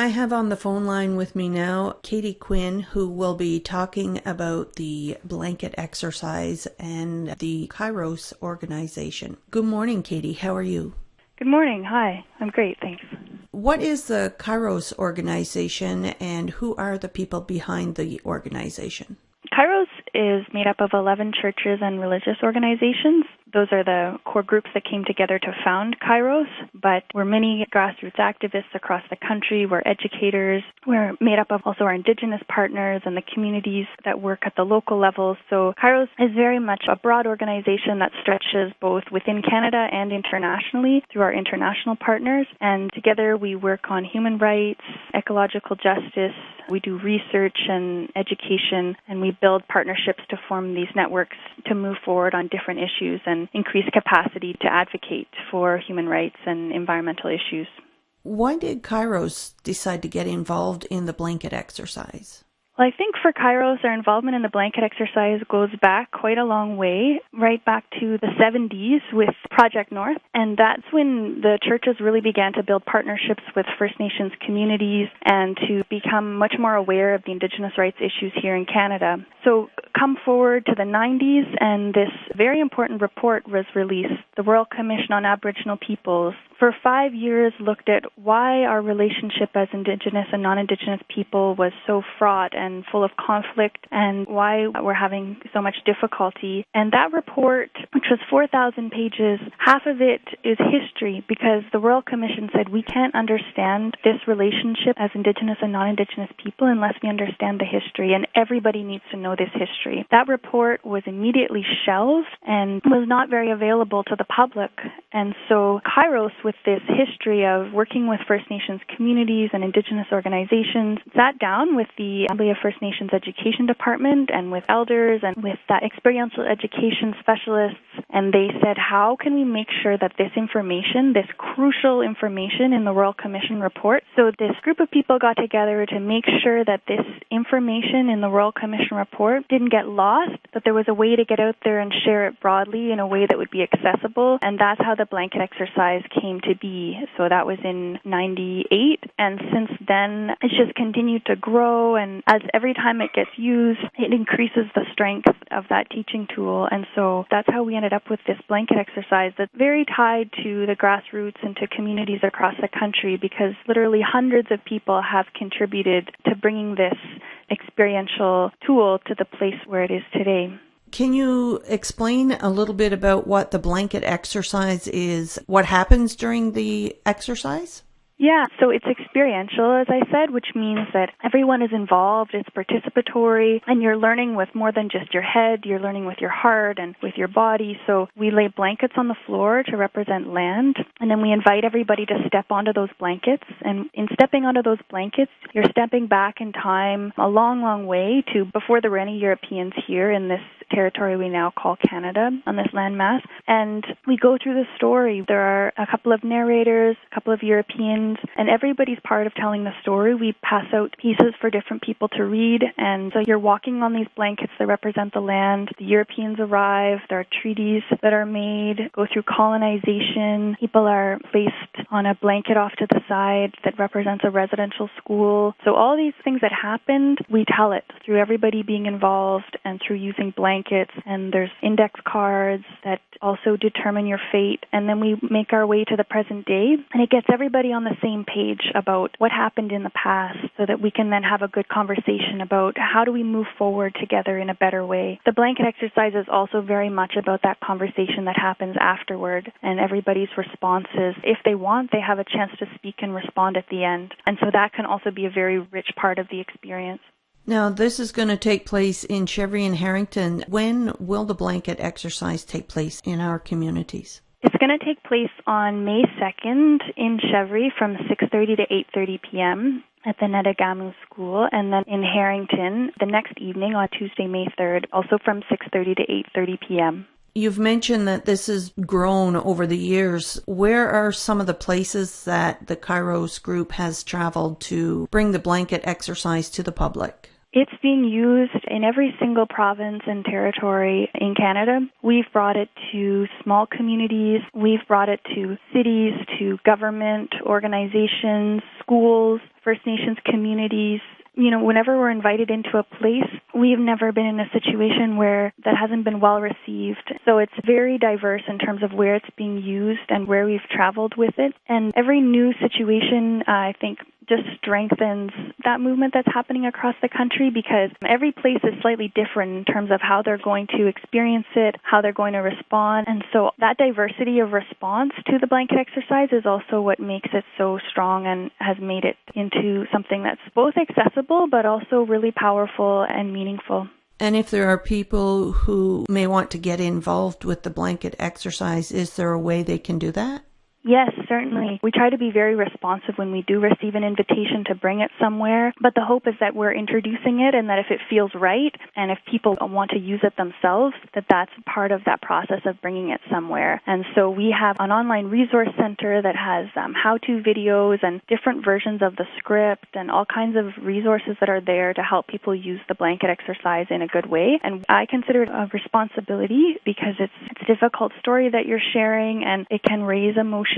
I have on the phone line with me now Katie Quinn, who will be talking about the blanket exercise and the Kairos organization. Good morning, Katie. How are you? Good morning. Hi. I'm great. Thanks. What is the Kairos organization and who are the people behind the organization? Kairos is made up of 11 churches and religious organizations. Those are the core groups that came together to found Kairos, but we're many grassroots activists across the country. We're educators. We're made up of also our Indigenous partners and the communities that work at the local level. So Kairos is very much a broad organization that stretches both within Canada and internationally through our international partners. And together we work on human rights, ecological justice, we do research and education, and we build partnerships to form these networks to move forward on different issues and increase capacity to advocate for human rights and environmental issues. Why did Kairos decide to get involved in the blanket exercise? Well, I think for Kairos, our involvement in the blanket exercise goes back quite a long way, right back to the 70s with Project North. And that's when the churches really began to build partnerships with First Nations communities and to become much more aware of the Indigenous rights issues here in Canada. So come forward to the 90s, and this very important report was released, the Royal Commission on Aboriginal Peoples, for five years looked at why our relationship as Indigenous and non Indigenous people was so fraught and full of conflict and why we're having so much difficulty. And that report, which was 4,000 pages, half of it is history because the Royal Commission said we can't understand this relationship as Indigenous and non Indigenous people unless we understand the history, and everybody needs to know this history. That report was immediately shelved and was not very available to the public. And so Kairos with this history of working with First Nations communities and Indigenous organizations, sat down with the Assembly of First Nations Education Department and with elders and with that experiential education specialists, and they said, how can we make sure that this information, this crucial information in the Royal Commission report, so this group of people got together to make sure that this information in the Royal Commission report didn't get lost, that there was a way to get out there and share it broadly in a way that would be accessible, and that's how the blanket exercise came to be. So that was in 98. And since then, it's just continued to grow. And as every time it gets used, it increases the strength of that teaching tool. And so that's how we ended up with this blanket exercise that's very tied to the grassroots and to communities across the country because literally hundreds of people have contributed to bringing this experiential tool to the place where it is today. Can you explain a little bit about what the blanket exercise is? What happens during the exercise? Yeah, so it's experiential, as I said, which means that everyone is involved, it's participatory, and you're learning with more than just your head, you're learning with your heart and with your body. So we lay blankets on the floor to represent land, and then we invite everybody to step onto those blankets. And in stepping onto those blankets, you're stepping back in time a long, long way to before there were any Europeans here in this territory we now call Canada on this landmass. And we go through the story. There are a couple of narrators, a couple of Europeans, and everybody's part of telling the story. We pass out pieces for different people to read. And so you're walking on these blankets that represent the land. The Europeans arrive. There are treaties that are made, go through colonization. People are placed on a blanket off to the side that represents a residential school. So all these things that happened, we tell it through everybody being involved and through using blankets blankets, and there's index cards that also determine your fate. And then we make our way to the present day, and it gets everybody on the same page about what happened in the past so that we can then have a good conversation about how do we move forward together in a better way. The blanket exercise is also very much about that conversation that happens afterward and everybody's responses. If they want, they have a chance to speak and respond at the end. And so that can also be a very rich part of the experience. Now, this is going to take place in Chevery and Harrington. When will the blanket exercise take place in our communities? It's going to take place on May 2nd in Chevery from 6:30 to 8:30 p.m. at the Netagamiou School and then in Harrington the next evening on Tuesday, May 3rd, also from 6:30 to 8:30 p.m. You've mentioned that this has grown over the years. Where are some of the places that the Kairos group has traveled to bring the blanket exercise to the public? It's being used in every single province and territory in Canada. We've brought it to small communities, we've brought it to cities, to government organizations, schools, First Nations communities, you know, whenever we're invited into a place, we've never been in a situation where that hasn't been well received. So it's very diverse in terms of where it's being used and where we've traveled with it. And every new situation, uh, I think, just strengthens that movement that's happening across the country because every place is slightly different in terms of how they're going to experience it, how they're going to respond. And so that diversity of response to the blanket exercise is also what makes it so strong and has made it into something that's both accessible but also really powerful and meaningful. And if there are people who may want to get involved with the blanket exercise, is there a way they can do that? Yes, certainly. We try to be very responsive when we do receive an invitation to bring it somewhere, but the hope is that we're introducing it and that if it feels right and if people want to use it themselves, that that's part of that process of bringing it somewhere. And so we have an online resource center that has um, how-to videos and different versions of the script and all kinds of resources that are there to help people use the blanket exercise in a good way. And I consider it a responsibility because it's, it's a difficult story that you're sharing and it can raise emotions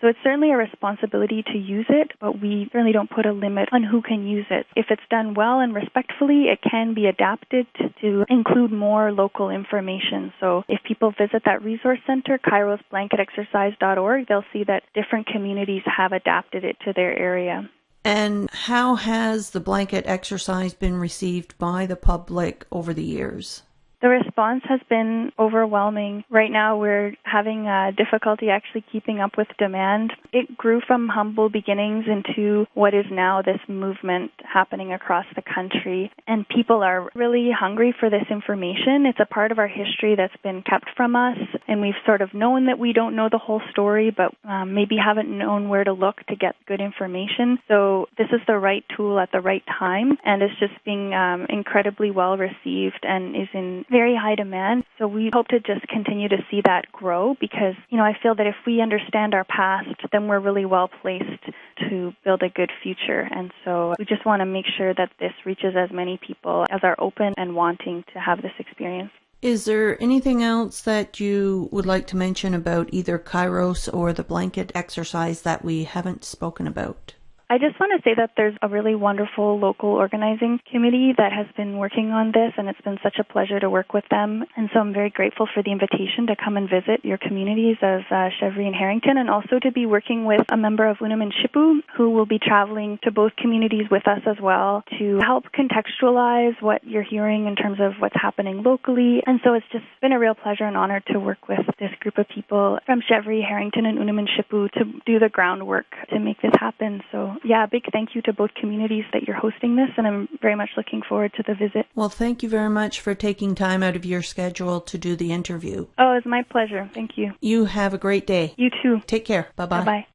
So it's certainly a responsibility to use it, but we certainly don't put a limit on who can use it. If it's done well and respectfully, it can be adapted to include more local information. So if people visit that resource center, kairosblanketexercise.org, they'll see that different communities have adapted it to their area. And how has the blanket exercise been received by the public over the years? The response has been overwhelming. Right now, we're having uh, difficulty actually keeping up with demand. It grew from humble beginnings into what is now this movement happening across the country. And people are really hungry for this information. It's a part of our history that's been kept from us. And we've sort of known that we don't know the whole story, but um, maybe haven't known where to look to get good information. So this is the right tool at the right time. And it's just being um, incredibly well received and is in very high demand. So we hope to just continue to see that grow because, you know, I feel that if we understand our past, then we're really well placed to build a good future. And so we just want to make sure that this reaches as many people as are open and wanting to have this experience. Is there anything else that you would like to mention about either Kairos or the blanket exercise that we haven't spoken about? I just want to say that there's a really wonderful local organizing committee that has been working on this, and it's been such a pleasure to work with them. And so I'm very grateful for the invitation to come and visit your communities as uh, Chevery and Harrington, and also to be working with a member of Unamen Shipu who will be traveling to both communities with us as well to help contextualize what you're hearing in terms of what's happening locally. And so it's just been a real pleasure and honor to work with this group of people from Chevery, Harrington, and Unamen Shipu to do the groundwork to make this happen. So yeah, big thank you to both communities that you're hosting this, and I'm very much looking forward to the visit. Well, thank you very much for taking time out of your schedule to do the interview. Oh, it's my pleasure. Thank you. You have a great day. You too. Take care. Bye bye. Bye bye.